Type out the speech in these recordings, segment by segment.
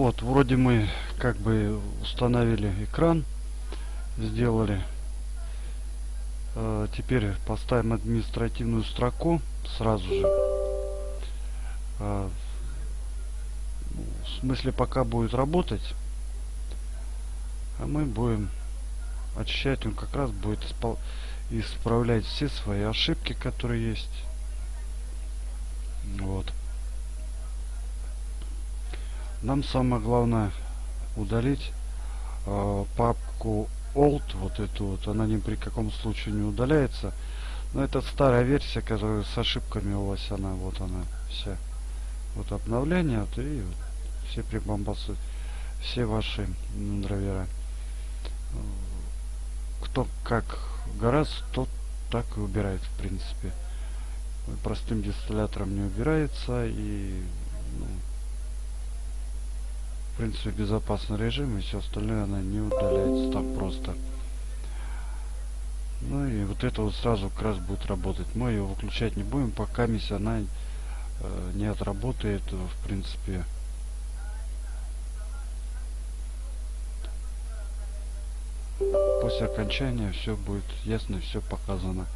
Вот, вроде мы как бы установили экран, сделали. Э, теперь поставим административную строку сразу же. Э, в смысле пока будет работать, а мы будем очищать, он как раз будет исправлять все свои ошибки, которые есть. Вот. Нам самое главное удалить э, папку old, вот эту вот, она ни при каком случае не удаляется. Но это старая версия, которая с ошибками у вас, она, вот она вся. Вот обновление, вот, и вот, все прибамбасы, все ваши драйвера. Кто как гораздо, тот так и убирает, в принципе. Простым дистиллятором не убирается и ну, принципе безопасный режим и все остальное она не удаляется так просто. Ну и вот это вот сразу как раз будет работать. Мы ее выключать не будем, пока миссия она э, не отработает в принципе после окончания все будет ясно, все показано.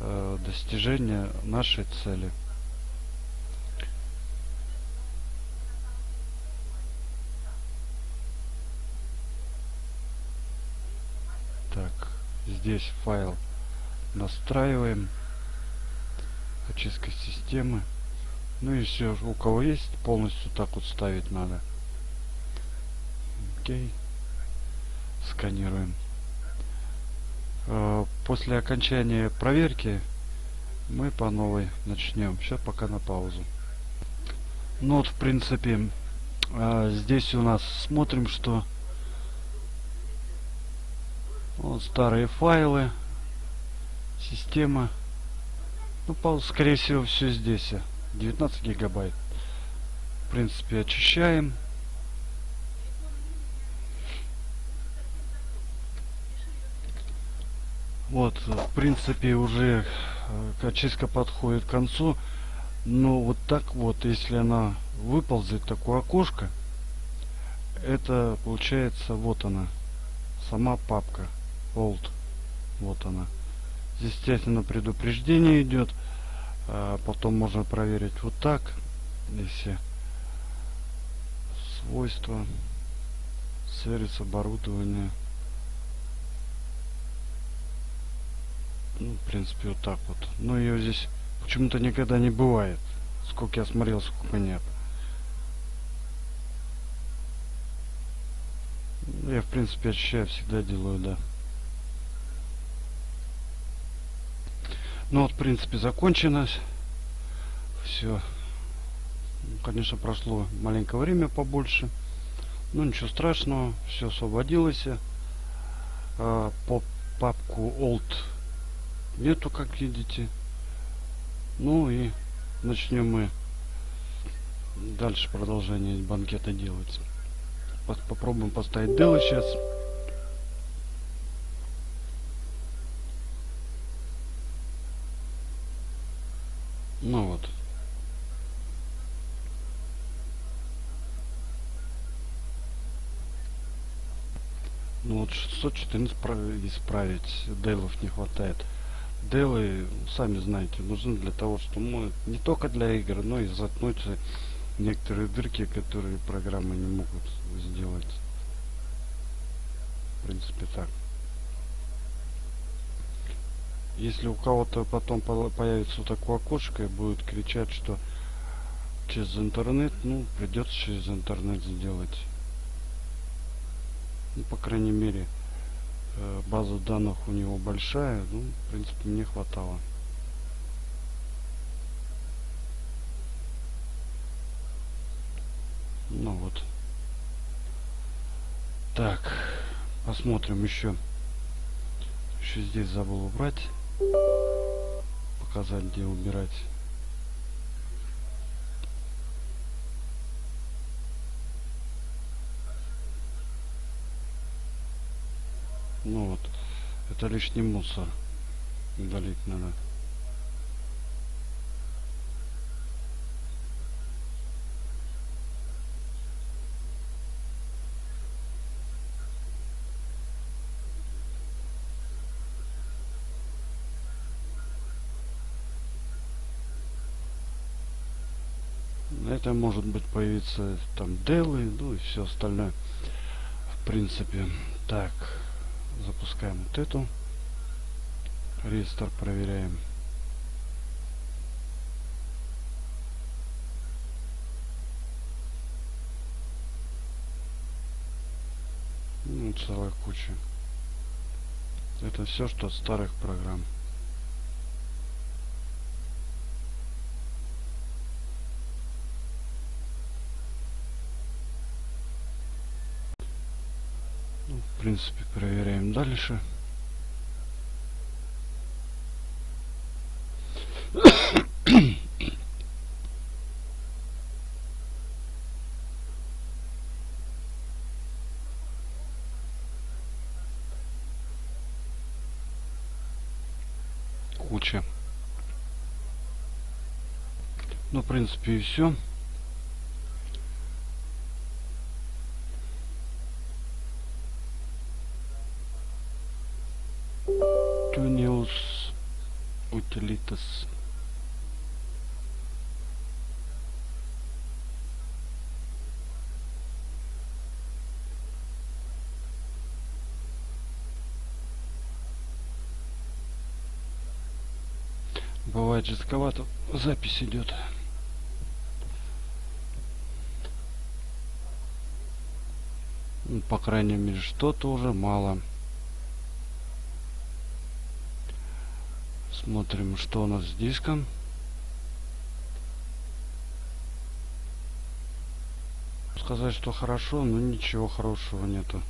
Э, достижение нашей цели. Так, здесь файл настраиваем. Очистка системы. Ну и все, у кого есть, полностью так вот ставить надо. Окей. Сканируем. Э, после окончания проверки мы по новой начнем. Сейчас пока на паузу. Ну вот, в принципе, э, здесь у нас смотрим, что вот старые файлы, система. Ну, скорее всего, все здесь. 19 гигабайт. В принципе, очищаем. Вот, в принципе, уже э, очистка подходит к концу. Но вот так вот, если она выползет, такое окошко, это получается, вот она, сама папка, old, вот она. Естественно, предупреждение идет. А потом можно проверить вот так, если свойства, сервис оборудования. Ну, в принципе, вот так вот. Но ее здесь почему-то никогда не бывает. Сколько я смотрел, сколько нет. Я, в принципе, очищаю, всегда делаю, да. Ну вот, в принципе, закончилось. Все. Ну, конечно, прошло маленькое время побольше. Ну, ничего страшного. Все освободилось. А, по папку old нету, как видите. Ну и начнем мы дальше продолжение банкета делать. Попробуем поставить дело сейчас. Ну вот. Ну вот 614 исправить, дейлов не хватает. Делы, сами знаете, нужны для того, чтобы ну, не только для игр, но и заткнуть некоторые дырки, которые программы не могут сделать. В принципе так. Если у кого-то потом появится вот такое окошко и будет кричать, что через интернет, ну, придется через интернет сделать. Ну, по крайней мере, Э, база данных у него большая, ну, в принципе, мне хватало. Ну вот. Так, посмотрим еще. Еще здесь забыл убрать. Показать, где убирать. Ну вот, это лишний мусор. Удалить надо. это может быть появиться там делы ну и все остальное в принципе так Запускаем вот эту. Рестор проверяем. Ну, целая куча. Это все, что от старых программ. Ну, в принципе, проверяем дальше. куча. Ну, в принципе, и все. Tuneus Utilitas. Бывает жестковато. Запись идет. Ну, по крайней мере, что-то уже мало. Смотрим, что у нас с диском. Сказать, что хорошо, но ничего хорошего нету.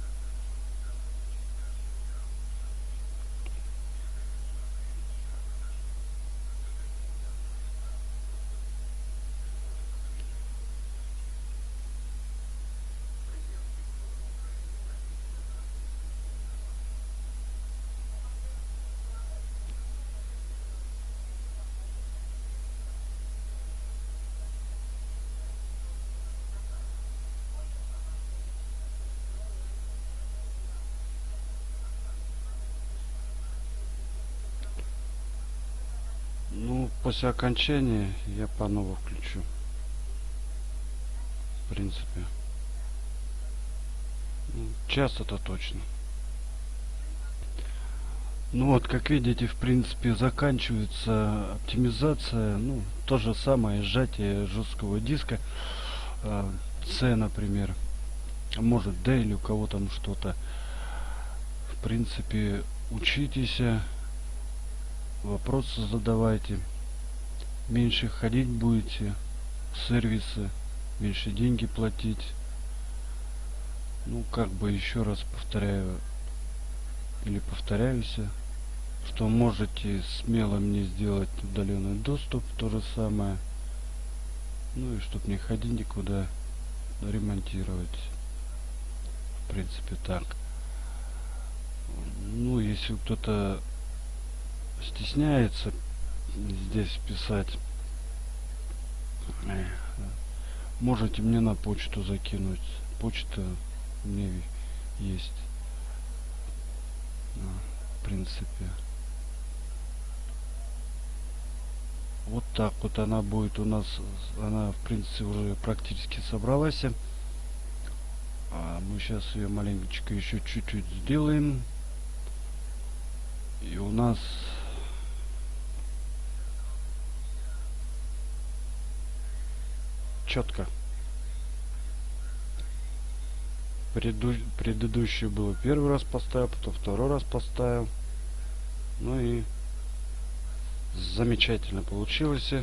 После окончания я по новому включу. В принципе. Ну, час это точно. Ну вот, как видите, в принципе, заканчивается оптимизация. Ну, то же самое сжатие жесткого диска. Э, C, например. Может D или у кого там что-то. В принципе, учитесь. Вопросы задавайте меньше ходить будете в сервисы, меньше деньги платить. Ну, как бы еще раз повторяю, или повторяюсь, что можете смело мне сделать удаленный доступ, то же самое. Ну и чтобы не ходить никуда, ремонтировать. В принципе так. Ну, если кто-то стесняется здесь писать. Можете мне на почту закинуть. Почта меня есть. В принципе. Вот так вот она будет у нас. Она в принципе уже практически собралась. А мы сейчас ее маленечко еще чуть-чуть сделаем. И у нас четко. Преду... Предыдущий было первый раз поставил, потом второй раз поставил. Ну и замечательно получилось.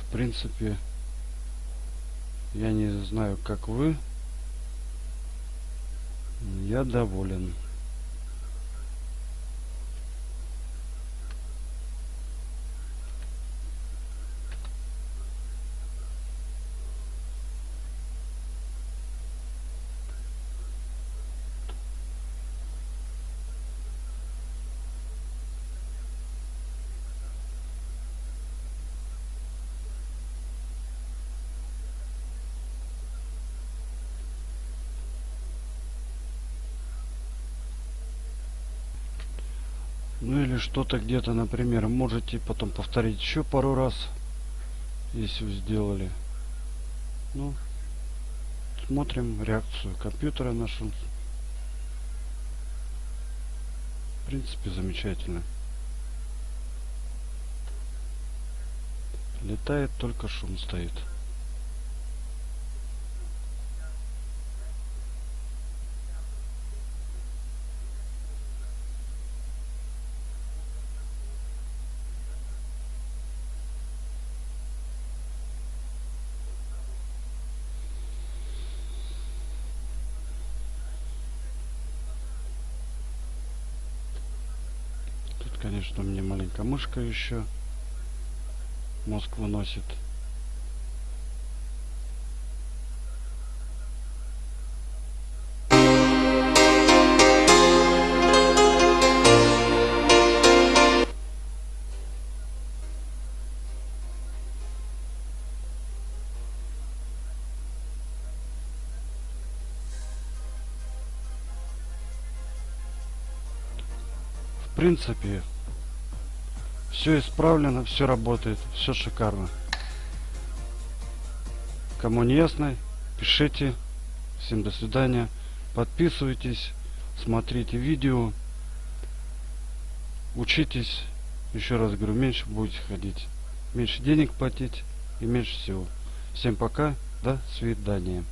В принципе, я не знаю, как вы. Я доволен. Ну или что-то где-то, например, можете потом повторить еще пару раз, если вы сделали. Ну, смотрим реакцию компьютера нашего. В принципе, замечательно. Летает, только шум стоит. Конечно, меня маленькая мышка еще мозг выносит. В принципе, все исправлено, все работает, все шикарно. Кому не ясно, пишите. Всем до свидания. Подписывайтесь, смотрите видео. Учитесь. Еще раз говорю, меньше будете ходить. Меньше денег платить и меньше всего. Всем пока. До свидания.